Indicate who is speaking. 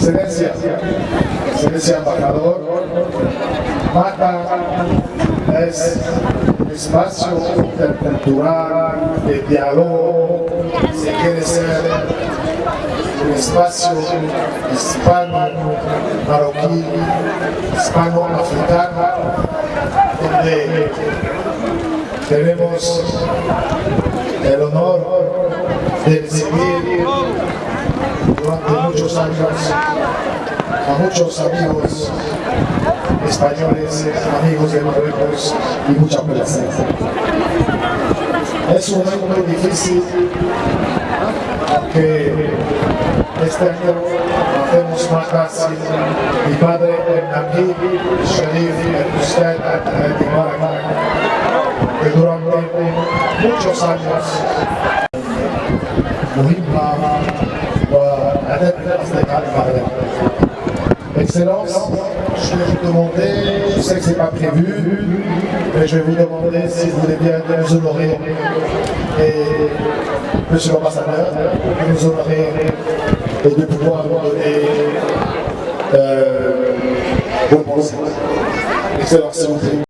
Speaker 1: Excelencia, Excelencia Embajador, Mata es un espacio intercultural, de diálogo, se quiere ser un espacio hispano-marroquí, hispano-africano, donde tenemos el honor de recibir a muchos amigos españoles, amigos de Marruecos y mucha placer. Es un momento muy difícil que este año hacemos más fácil mi padre el Nabi Sharif el que durante muchos años Excellence, je vais vous demander, je sais que ce n'est pas prévu, mais je vais vous demander si vous voulez bien nous honorer, et monsieur l'ambassadeur, nous honorer et de pouvoir nous donner euh. Excellence, s'il vous.